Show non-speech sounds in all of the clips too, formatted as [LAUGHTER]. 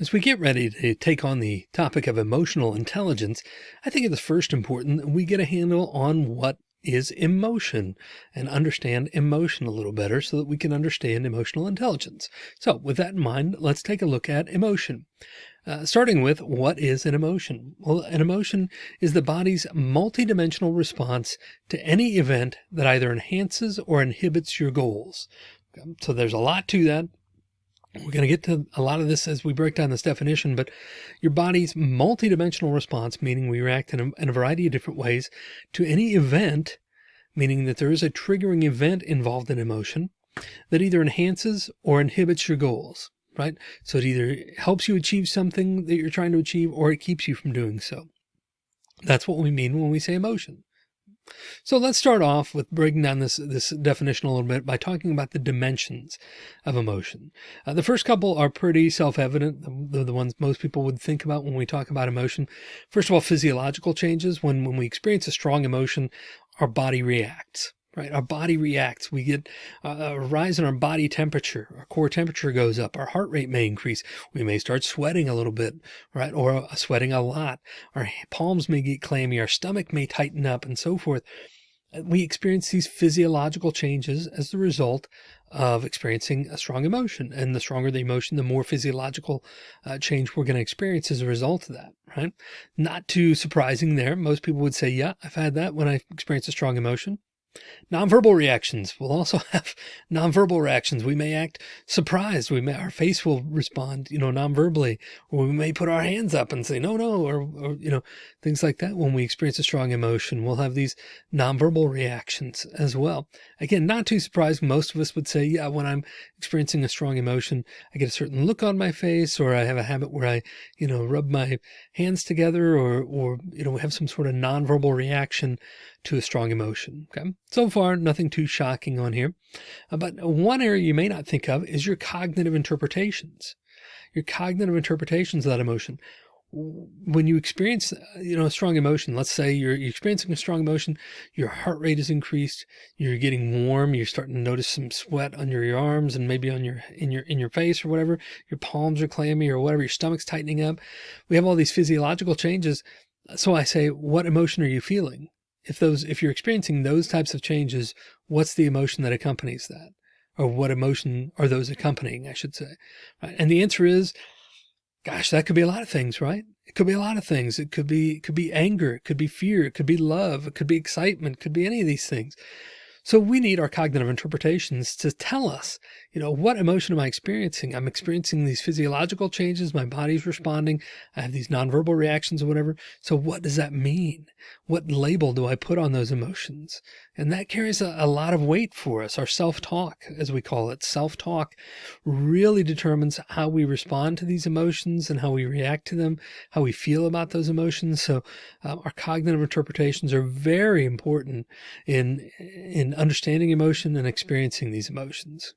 As we get ready to take on the topic of emotional intelligence, I think it is first important that we get a handle on what is emotion and understand emotion a little better so that we can understand emotional intelligence. So with that in mind, let's take a look at emotion. Uh, starting with what is an emotion? Well, an emotion is the body's multidimensional response to any event that either enhances or inhibits your goals. So there's a lot to that. We're going to get to a lot of this as we break down this definition, but your body's multidimensional response, meaning we react in a, in a variety of different ways to any event, meaning that there is a triggering event involved in emotion that either enhances or inhibits your goals, right? So it either helps you achieve something that you're trying to achieve or it keeps you from doing so. That's what we mean when we say emotion. So let's start off with breaking down this, this definition a little bit by talking about the dimensions of emotion. Uh, the first couple are pretty self-evident. They're the ones most people would think about when we talk about emotion. First of all, physiological changes. When, when we experience a strong emotion, our body reacts right? Our body reacts. We get a rise in our body temperature. Our core temperature goes up. Our heart rate may increase. We may start sweating a little bit, right? Or sweating a lot. Our palms may get clammy. Our stomach may tighten up and so forth. We experience these physiological changes as the result of experiencing a strong emotion. And the stronger the emotion, the more physiological uh, change we're going to experience as a result of that, right? Not too surprising there. Most people would say, yeah, I've had that when I experience a strong emotion. Nonverbal reactions. We'll also [LAUGHS] have nonverbal reactions. We may act surprised. We may, our face will respond, you know, nonverbally, or we may put our hands up and say, no, no, or, or, you know, things like that. When we experience a strong emotion, we'll have these nonverbal reactions as well. Again, not too surprised. Most of us would say, yeah, when I'm experiencing a strong emotion, I get a certain look on my face, or I have a habit where I, you know, rub my hands together or, or, you know, have some sort of nonverbal reaction to a strong emotion. Okay. So far, nothing too shocking on here. Uh, but one area you may not think of is your cognitive interpretations. Your cognitive interpretations of that emotion. When you experience, uh, you know, a strong emotion, let's say you're, you're experiencing a strong emotion, your heart rate is increased, you're getting warm, you're starting to notice some sweat under your arms and maybe on your, in your, in your face or whatever, your palms are clammy or whatever, your stomach's tightening up. We have all these physiological changes. So I say, what emotion are you feeling? If those, if you're experiencing those types of changes, what's the emotion that accompanies that? Or what emotion are those accompanying, I should say. Right? And the answer is, gosh, that could be a lot of things, right? It could be a lot of things. It could be, it could be anger. It could be fear. It could be love. It could be excitement. It could be any of these things. So we need our cognitive interpretations to tell us, you know, what emotion am I experiencing? I'm experiencing these physiological changes. My body's responding. I have these nonverbal reactions or whatever. So what does that mean? What label do I put on those emotions? And that carries a, a lot of weight for us. Our self-talk, as we call it, self-talk really determines how we respond to these emotions and how we react to them, how we feel about those emotions. So uh, our cognitive interpretations are very important in, in understanding emotion and experiencing these emotions.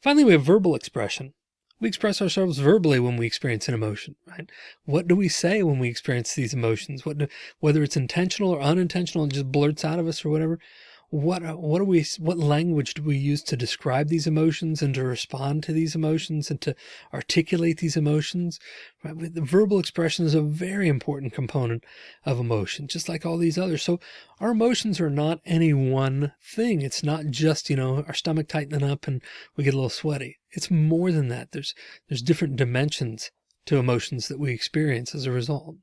Finally, we have verbal expression. We express ourselves verbally when we experience an emotion, right? What do we say when we experience these emotions? What do, whether it's intentional or unintentional, it just blurts out of us or whatever what uh, what do we what language do we use to describe these emotions and to respond to these emotions and to articulate these emotions? Right the verbal expression is a very important component of emotion just like all these others. So our emotions are not any one thing. It's not just you know our stomach tightening up and we get a little sweaty. It's more than that. There's there's different dimensions to emotions that we experience as a result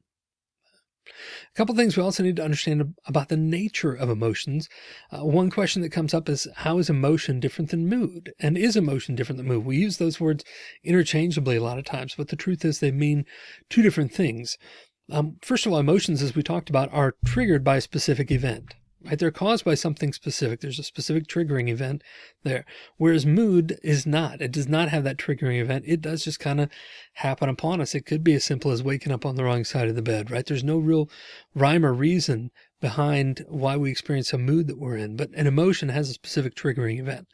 a couple things we also need to understand about the nature of emotions. Uh, one question that comes up is how is emotion different than mood? And is emotion different than mood? We use those words interchangeably a lot of times, but the truth is they mean two different things. Um, first of all, emotions, as we talked about, are triggered by a specific event right? They're caused by something specific. There's a specific triggering event there, whereas mood is not. It does not have that triggering event. It does just kind of happen upon us. It could be as simple as waking up on the wrong side of the bed, right? There's no real rhyme or reason behind why we experience a mood that we're in, but an emotion has a specific triggering event.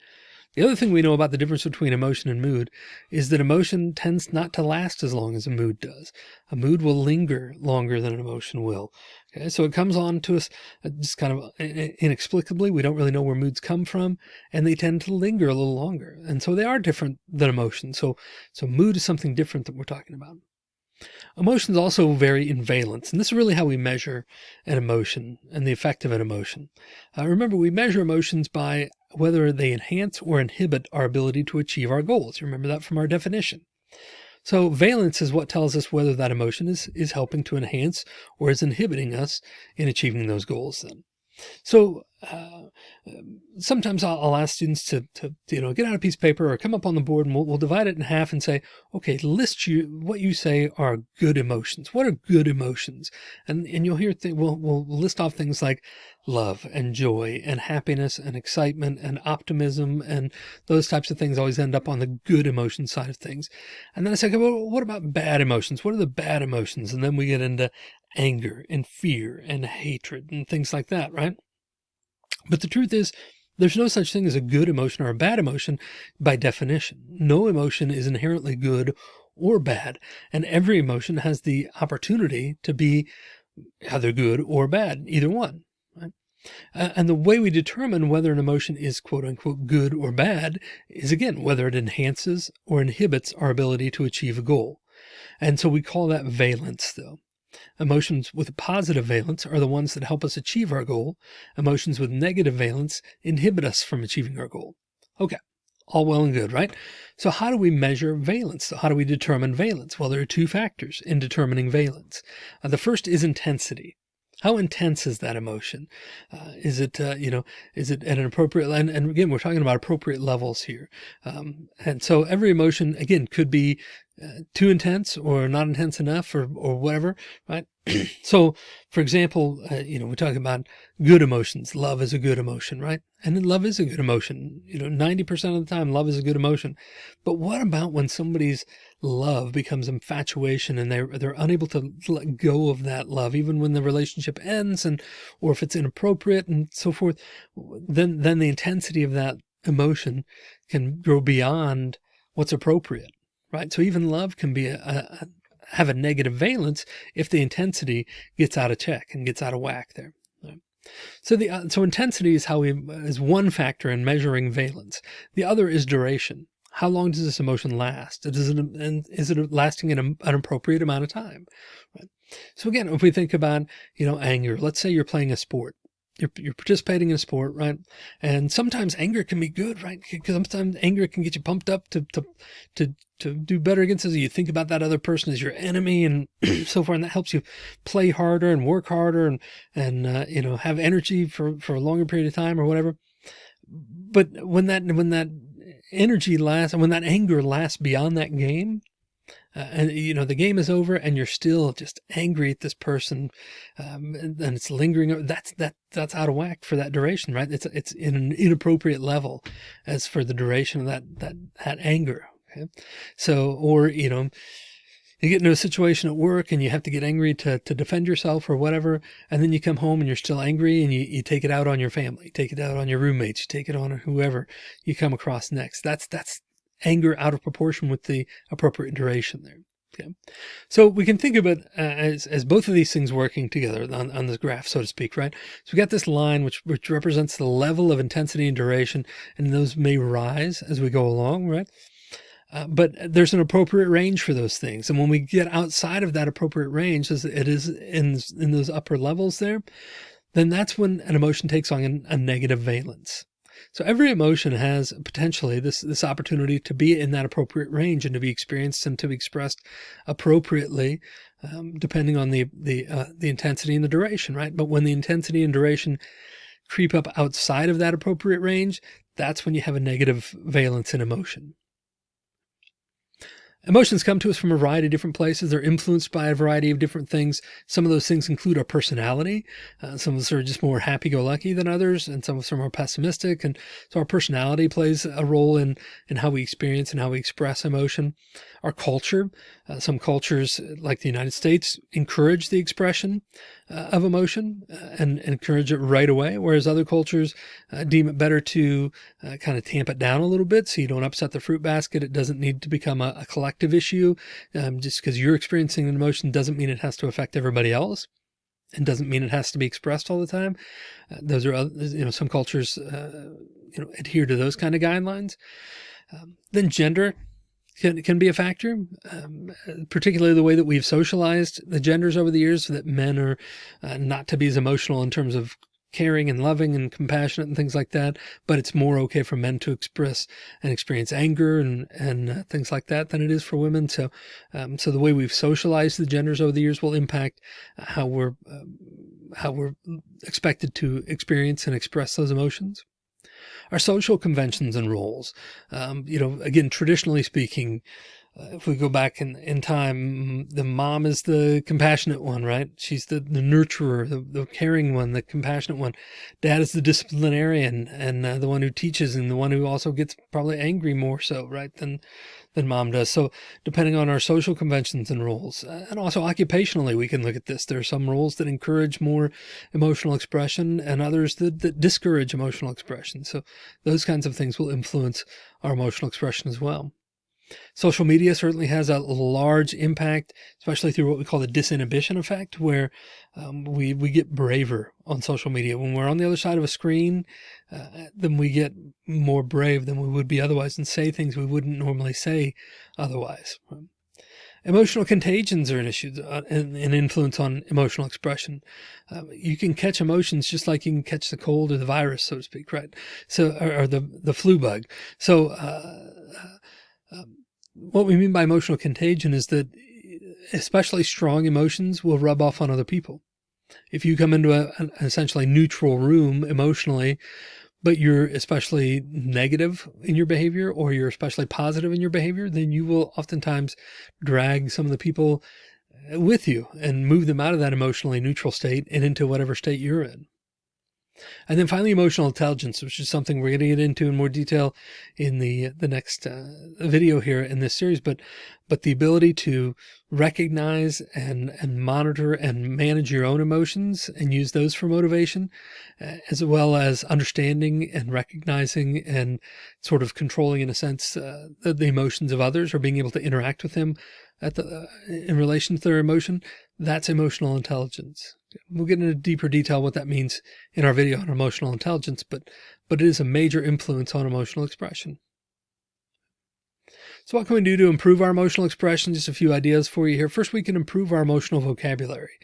The other thing we know about the difference between emotion and mood is that emotion tends not to last as long as a mood does. A mood will linger longer than an emotion will. Okay, so it comes on to us uh, just kind of inexplicably. We don't really know where moods come from, and they tend to linger a little longer. And so they are different than emotion. So, so mood is something different that we're talking about. Emotions also vary in valence, and this is really how we measure an emotion and the effect of an emotion. Uh, remember, we measure emotions by whether they enhance or inhibit our ability to achieve our goals. Remember that from our definition. So valence is what tells us whether that emotion is, is helping to enhance or is inhibiting us in achieving those goals then. So uh, sometimes I'll, I'll, ask students to, to, you know, get out a piece of paper or come up on the board and we'll, we'll divide it in half and say, okay, list you what you say are good emotions. What are good emotions? And, and you'll hear, th we'll, we'll list off things like love and joy and happiness and excitement and optimism. And those types of things always end up on the good emotion side of things. And then I say, okay, well, what about bad emotions? What are the bad emotions? And then we get into anger and fear and hatred and things like that, right? But the truth is, there's no such thing as a good emotion or a bad emotion by definition. No emotion is inherently good or bad, and every emotion has the opportunity to be either good or bad, either one. Right? and the way we determine whether an emotion is quote unquote good or bad is again, whether it enhances or inhibits our ability to achieve a goal. And so we call that valence though. Emotions with positive valence are the ones that help us achieve our goal. Emotions with negative valence inhibit us from achieving our goal. Okay, all well and good, right? So how do we measure valence? So how do we determine valence? Well, there are two factors in determining valence. Uh, the first is intensity. How intense is that emotion? Uh, is it, uh, you know, is it at an appropriate, and, and again, we're talking about appropriate levels here. Um, and so every emotion, again, could be uh, too intense or not intense enough or, or whatever, right? [CLEARS THROAT] so for example, uh, you know, we talk about good emotions. Love is a good emotion, right? And then love is a good emotion. You know, 90% of the time, love is a good emotion. But what about when somebody's love becomes infatuation and they're, they're unable to let go of that love, even when the relationship ends and, or if it's inappropriate and so forth, then, then the intensity of that emotion can grow beyond what's appropriate, right? So even love can be a, a have a negative valence if the intensity gets out of check and gets out of whack there. So the uh, so intensity is how we is one factor in measuring valence. The other is duration. How long does this emotion last? Does it and is it lasting in an appropriate amount of time? Right. So again, if we think about you know anger, let's say you're playing a sport you're, you're participating in a sport, right? And sometimes anger can be good, right? Because sometimes anger can get you pumped up to, to, to, to do better against us. You think about that other person as your enemy and [CLEARS THROAT] so forth. And that helps you play harder and work harder and, and, uh, you know, have energy for, for a longer period of time or whatever. But when that, when that energy lasts and when that anger lasts beyond that game, uh, and you know the game is over and you're still just angry at this person um, and, and, it's lingering that's that that's out of whack for that duration right it's it's in an inappropriate level as for the duration of that that that anger okay so or you know you get into a situation at work and you have to get angry to, to defend yourself or whatever. And then you come home and you're still angry and you, you take it out on your family, take it out on your roommates, take it on whoever you come across next. That's, that's anger out of proportion with the appropriate duration there. Okay. So we can think of it uh, as, as both of these things working together on, on this graph, so to speak, right? So we got this line, which, which represents the level of intensity and duration, and those may rise as we go along, right? Uh, but there's an appropriate range for those things. And when we get outside of that appropriate range, as it is in, in those upper levels there, then that's when an emotion takes on a negative valence. So every emotion has potentially this, this opportunity to be in that appropriate range and to be experienced and to be expressed appropriately, um, depending on the, the, uh, the intensity and the duration, right? But when the intensity and duration creep up outside of that appropriate range, that's when you have a negative valence in emotion. Emotions come to us from a variety of different places. They're influenced by a variety of different things. Some of those things include our personality. Uh, some of us are just more happy-go-lucky than others, and some of us are more pessimistic. And so our personality plays a role in, in how we experience and how we express emotion. Our culture, uh, some cultures like the United States encourage the expression uh, of emotion uh, and, and, encourage it right away. Whereas other cultures uh, deem it better to uh, kind of tamp it down a little bit so you don't upset the fruit basket. It doesn't need to become a, a collective issue. Um, just because you're experiencing an emotion doesn't mean it has to affect everybody else and doesn't mean it has to be expressed all the time. Uh, those are, you know, some cultures, uh, you know, adhere to those kind of guidelines. Um, then gender, can, can be a factor, um, particularly the way that we've socialized the genders over the years that men are uh, not to be as emotional in terms of caring and loving and compassionate and things like that. But it's more okay for men to express and experience anger and, and uh, things like that than it is for women. So, um, so the way we've socialized the genders over the years will impact how we're, uh, how we're expected to experience and express those emotions our social conventions and roles. Um, you know, again, traditionally speaking, uh, if we go back in, in time, the mom is the compassionate one, right? She's the, the nurturer, the, the caring one, the compassionate one. Dad is the disciplinarian and uh, the one who teaches and the one who also gets probably angry more so, right? Than, than mom does. So depending on our social conventions and roles uh, and also occupationally, we can look at this. There are some roles that encourage more emotional expression and others that, that discourage emotional expression. So those kinds of things will influence our emotional expression as well. Social media certainly has a large impact, especially through what we call the disinhibition effect, where um, we, we get braver on social media. When we're on the other side of a screen, uh, then we get more brave than we would be otherwise and say things we wouldn't normally say otherwise. Emotional contagions are an issue, uh, an, influence on emotional expression. Uh, you can catch emotions just like you can catch the cold or the virus, so to speak, right? So, or, or the, the flu bug. So, uh um, what we mean by emotional contagion is that especially strong emotions will rub off on other people. If you come into a, an essentially neutral room emotionally, but you're especially negative in your behavior or you're especially positive in your behavior, then you will oftentimes drag some of the people with you and move them out of that emotionally neutral state and into whatever state you're in. And then finally, emotional intelligence, which is something we're going to get into in more detail in the the next uh, video here in this series. But but the ability to recognize and and monitor and manage your own emotions and use those for motivation, uh, as well as understanding and recognizing and sort of controlling, in a sense, uh, the, the, emotions of others or being able to interact with them at the uh, in relation to their emotion. That's emotional intelligence. We'll get into deeper detail what that means in our video on emotional intelligence, but, but it is a major influence on emotional expression. So what can we do to improve our emotional expression? Just a few ideas for you here. First, we can improve our emotional vocabulary.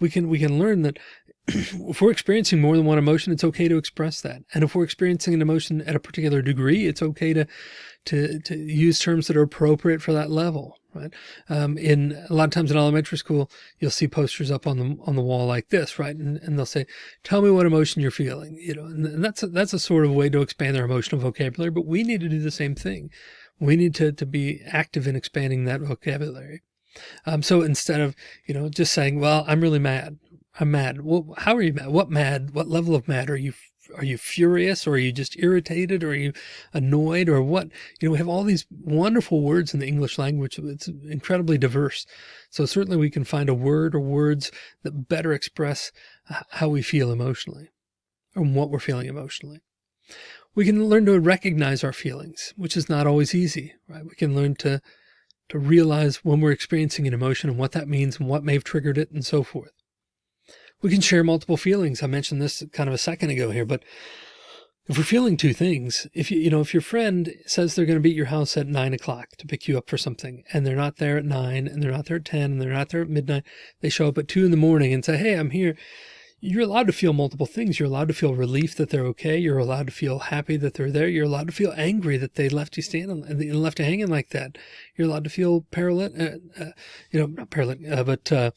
We can, we can learn that [CLEARS THROAT] if we're experiencing more than one emotion, it's okay to express that. And if we're experiencing an emotion at a particular degree, it's okay to, to, to use terms that are appropriate for that level right? Um, in a lot of times in elementary school, you'll see posters up on the, on the wall like this, right? And, and they'll say, tell me what emotion you're feeling, you know, and that's a, that's a sort of way to expand their emotional vocabulary, but we need to do the same thing. We need to, to be active in expanding that vocabulary. Um, so instead of, you know, just saying, well, I'm really mad. I'm mad. Well, how are you mad? What mad? What level of mad are you are you furious or are you just irritated or are you annoyed or what? You know, we have all these wonderful words in the English language. It's incredibly diverse. So certainly we can find a word or words that better express how we feel emotionally or what we're feeling emotionally. We can learn to recognize our feelings, which is not always easy, right? We can learn to, to realize when we're experiencing an emotion and what that means and what may have triggered it and so forth. We can share multiple feelings. I mentioned this kind of a second ago here, but if we're feeling two things, if you, you know, if your friend says they're going to be at your house at nine o'clock to pick you up for something and they're not there at nine and they're not there at 10 and they're not there at midnight, they show up at two in the morning and say, Hey, I'm here. You're allowed to feel multiple things. You're allowed to feel relief that they're okay. You're allowed to feel happy that they're there. You're allowed to feel angry that they left you standing and left you hanging like that. You're allowed to feel paralytic, uh, uh, you know, not paralytic, uh, but, uh,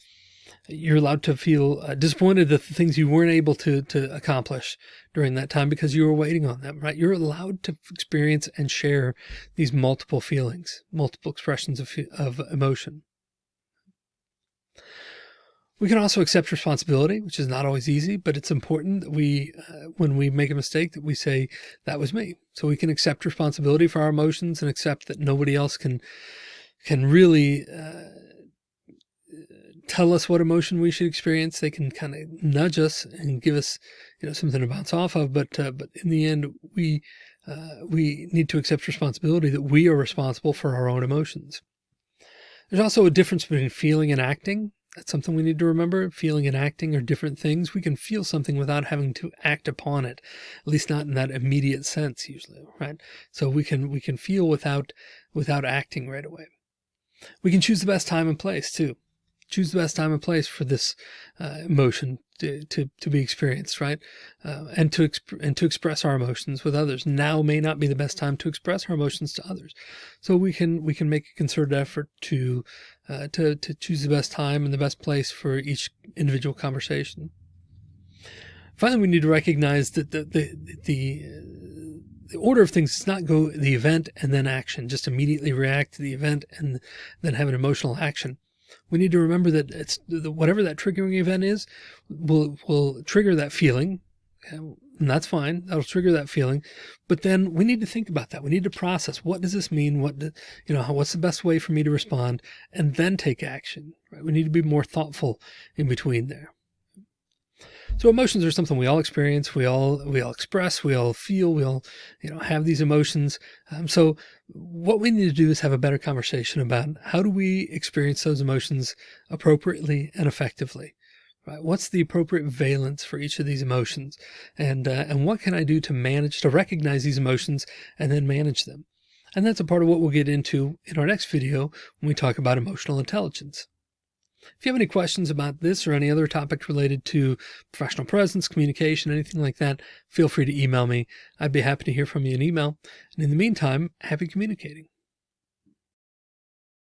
You're allowed to feel uh, disappointed that the things you weren't able to, to accomplish during that time because you were waiting on them, right? You're allowed to experience and share these multiple feelings, multiple expressions of, of emotion. We can also accept responsibility, which is not always easy, but it's important that we, uh, when we make a mistake, that we say that was me. So we can accept responsibility for our emotions and accept that nobody else can, can really, uh, tell us what emotion we should experience. They can kind of nudge us and give us, you know, something to bounce off of. But, uh, but in the end, we, uh, we need to accept responsibility that we are responsible for our own emotions. There's also a difference between feeling and acting. That's something we need to remember. Feeling and acting are different things. We can feel something without having to act upon it, at least not in that immediate sense usually, right? So we can, we can feel without, without acting right away. We can choose the best time and place too. Choose the best time and place for this uh, emotion to, to, to, be experienced, right? Uh, and to and to express our emotions with others. Now may not be the best time to express our emotions to others, so we can we can make a concerted effort to uh, to to choose the best time and the best place for each individual conversation. Finally, we need to recognize that the the the, the order of things does not go the event and then action. Just immediately react to the event and then have an emotional action we need to remember that it's whatever that triggering event is will will trigger that feeling and that's fine that'll trigger that feeling. But then we need to think about that. We need to process what does this mean? What do, you know what's the best way for me to respond? And then take action right? We need to be more thoughtful in between there so emotions are something we all experience. We all, we all express, we all feel, we all, you know, have these emotions. Um, so what we need to do is have a better conversation about how do we experience those emotions appropriately and effectively. Right? What's the appropriate valence for each of these emotions? And, uh, and what can I do to manage to recognize these emotions and then manage them? And that's a part of what we'll get into in our next video when we talk about emotional intelligence. If you have any questions about this or any other topics related to professional presence, communication, anything like that, feel free to email me. I'd be happy to hear from you in email. And in the meantime, happy communicating.